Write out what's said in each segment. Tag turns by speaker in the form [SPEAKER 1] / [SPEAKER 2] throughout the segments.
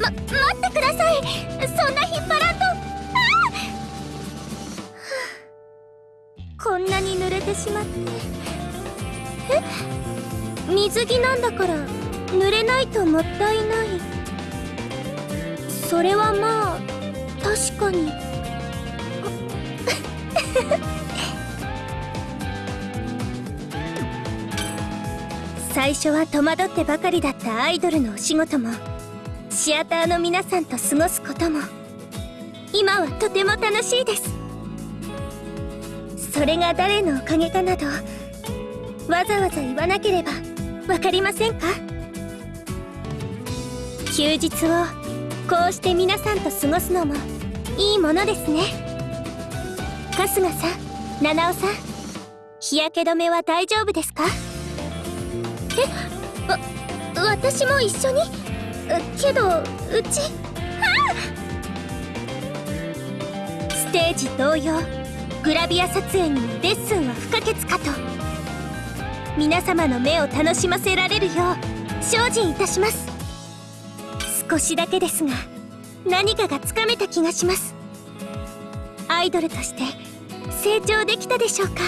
[SPEAKER 1] ま待ってください。そんな引っ張らんと。あこんなに濡れてしまって。え？水着なんだから濡れないともったいない。それはまあ確かに。最初は戸惑ってばかりだったアイドルのお仕事も。シアターの皆さんと過ごすことも。今はとても楽しいです。それが誰のおかげかなどわざわざ言わなければ分かりませんか？休日をこうして皆さんと過ごすのもいいものですね。春日さん七尾さん日焼け止めは大丈夫ですか？えわ私も一緒に？けどうちステージ同様グラビア撮影にレッスンは不可欠かと。皆様の目を楽しませられるよう精進いたします。少しだけですが何かがつかめた気がします。アイドルとして成長できたでしょうか？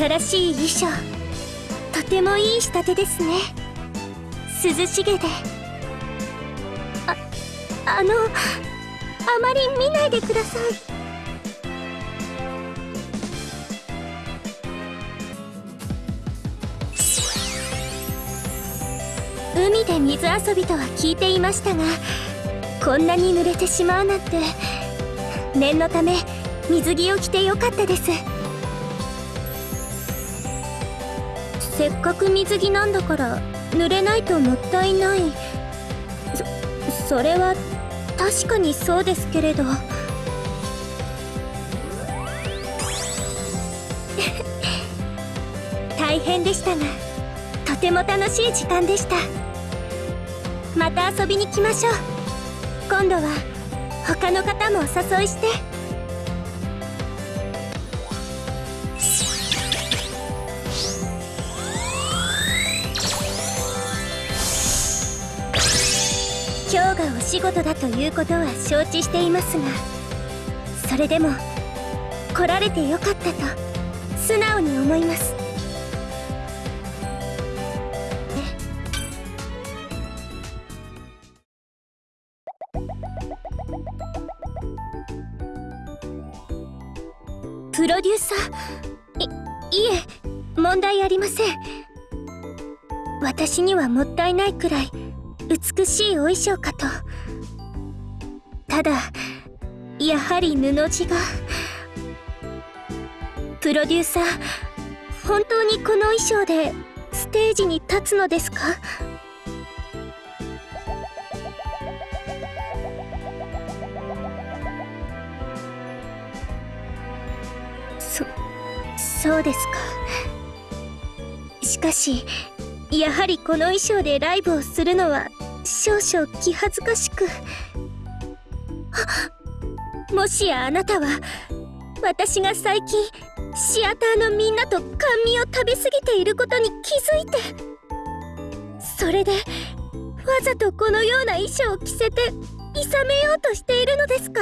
[SPEAKER 1] 新しい衣装。とてもいい仕立てですね。涼しげで。ああのあまり見ないでください。海で水遊びとは聞いていましたがこんなに濡れてしまうなんて。念のため水着を着てよかったです。せっかく水着なんだから濡れないともったいない。そそれは確かにそうですけれど。大変でしたがとても楽しい時間でした。また遊びに来ましょう。今度は他の方もお誘いして。仕事だということは承知していますがそれでも来られてよかったと素直に思います。プロデューサー？いいえ問題ありません。私にはもったいないくらい。美しいお衣装かと。ただやはり布地が。プロデューサー本当にこの衣装でステージに立つのですか？そそうですか。しかしやはりこの衣装でライブをするのは少々気恥ずかしく。もしやあなたは私が最近シアターのみんなと甘味を食べ過ぎていることに気づいてそれでわざとこのような衣装を着せていさめようとしているのですか？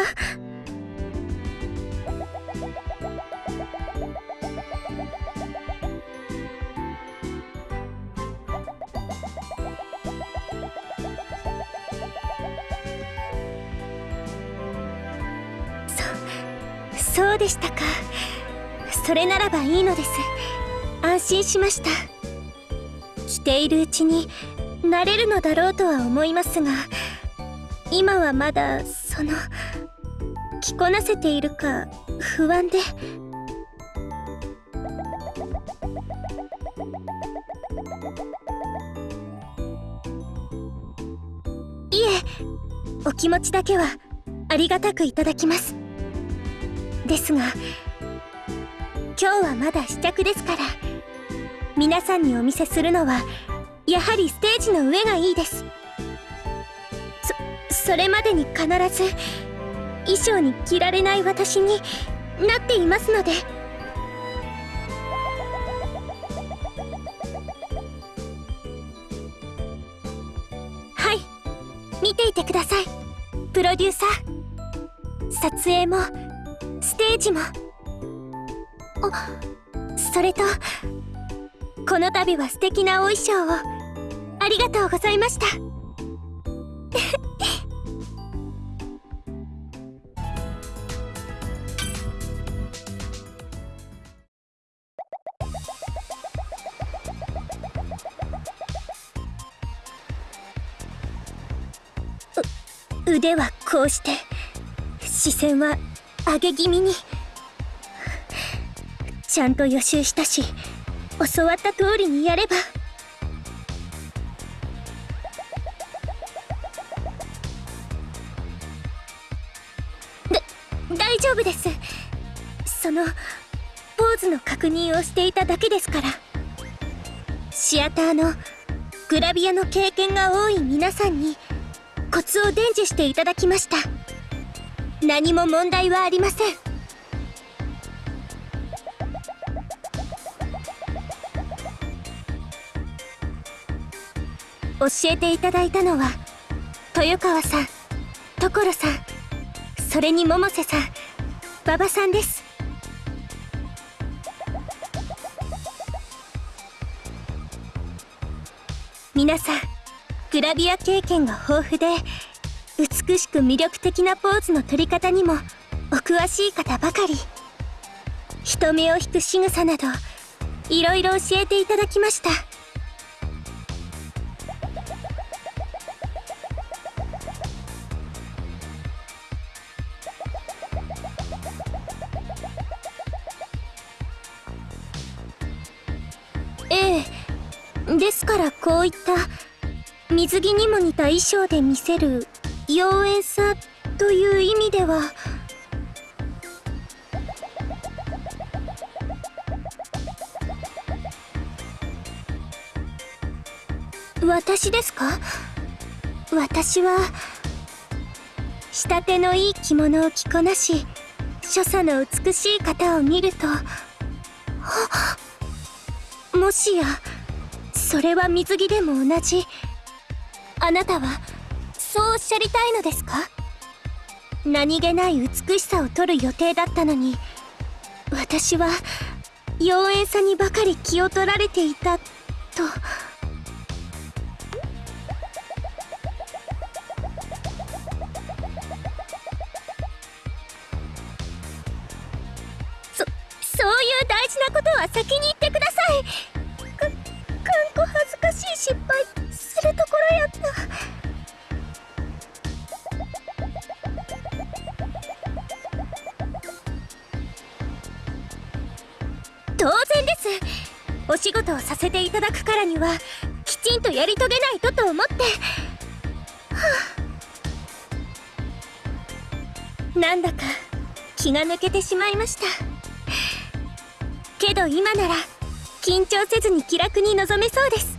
[SPEAKER 1] そうでしたか。それならばいいのです。安心しました。着ているうちに慣れるのだろうとは思いますが今はまだその着こなせているか不安で。いえお気持ちだけはありがたくいただきます。ですが今日はまだ試着ですから皆さんにお見せするのはやはりステージの上がいいです。そそれまでに必ず衣装に着られない私になっていますので。はい見ていてください。プロデューサー。撮影も。ージも。あそれとこの度は素敵なお衣装を。ありがとうございました。腕はこうして。視線は上げ気味に。ちゃんと予習したし教わった通りにやれば。だ大丈夫です。そのポーズの確認をしていただけですから。シアターのグラビアの経験が多い皆さんにコツを伝授していただきました。何も問題はありません。教えていただいたのは豊川さん所さんそれに百瀬さん馬場さんです。皆さんグラビア経験が豊富で美しく魅力的なポーズの取り方にもお詳しい方ばかり。人目を引く仕草などいろいろ教えていただきました。ええですからこういった水着にも似た衣装で見せる妖艶さという意味では私ですか私は仕立てのいい着物を着こなし所作の美しい方を見るともしやそれは水着でも同じあなたはそうおっしゃりたいのですか？何気ない美しさを取る予定だったのに私は妖艶さにばかり気を取られていたと。そそういう大事なことは先に言ってください。かかんこ恥ずかしい失敗。するお仕事をさせていただくからにはきちんとやり遂げないとと思って。はあ。なんだか気が抜けてしまいました。けど今なら緊張せずに気楽に臨めそうです。